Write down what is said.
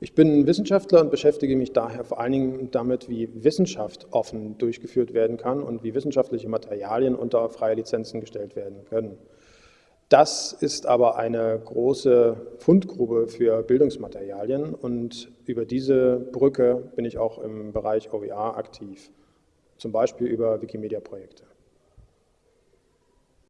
Ich bin Wissenschaftler und beschäftige mich daher vor allen Dingen damit, wie Wissenschaft offen durchgeführt werden kann und wie wissenschaftliche Materialien unter freie Lizenzen gestellt werden können. Das ist aber eine große Fundgrube für Bildungsmaterialien und über diese Brücke bin ich auch im Bereich OER aktiv, zum Beispiel über Wikimedia-Projekte.